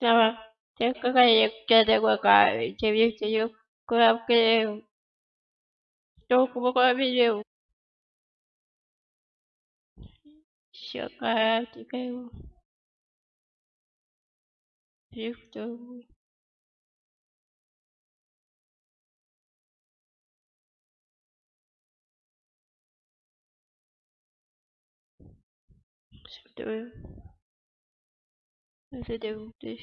dạ vâng. Chứ có cái gì chơi để qua cài chị video chị giúp cô làm cái chú cũng có video sợ cả cái kêu biết tôi Thank you. Zedeutis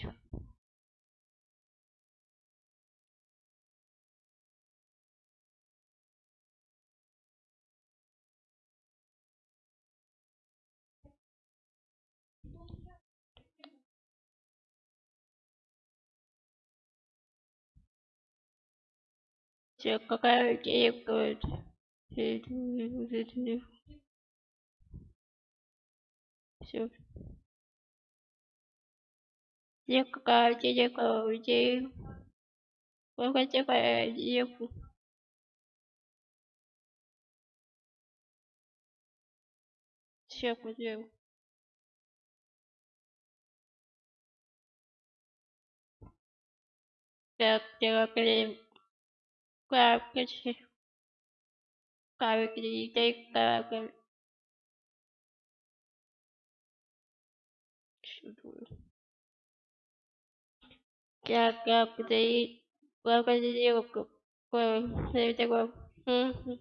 Все, какая идея говорит. Все, Jessica, Jessica, Jessica, Jessica, Jessica. Check with you. Как дела, Клим? Как ты? Как ты? Как ты? Чудо. क्या क्या आपको चाहिए आपका चाहिए आपको हम्म